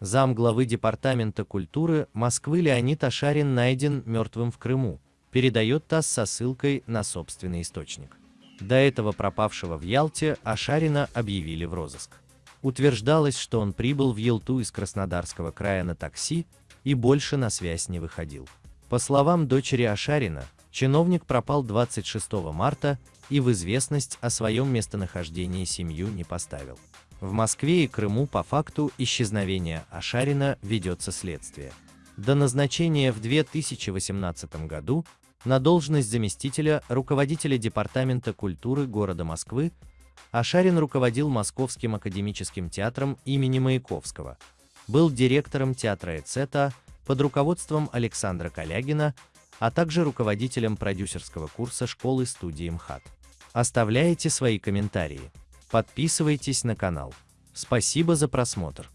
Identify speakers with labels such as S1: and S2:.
S1: Зам главы Департамента культуры Москвы Леонид Ашарин найден мертвым в Крыму, передает ТАСС со ссылкой на собственный источник. До этого пропавшего в Ялте Ашарина объявили в розыск. Утверждалось, что он прибыл в Елту из Краснодарского края на такси и больше на связь не выходил. По словам дочери Ашарина, чиновник пропал 26 марта и в известность о своем местонахождении семью не поставил. В Москве и Крыму по факту исчезновения Ашарина ведется следствие. До назначения в 2018 году на должность заместителя руководителя Департамента культуры города Москвы Ашарин руководил Московским академическим театром имени Маяковского, был директором театра Эцета под руководством Александра Калягина, а также руководителем продюсерского курса школы-студии МХАТ. Оставляйте свои комментарии. Подписывайтесь на канал. Спасибо за просмотр.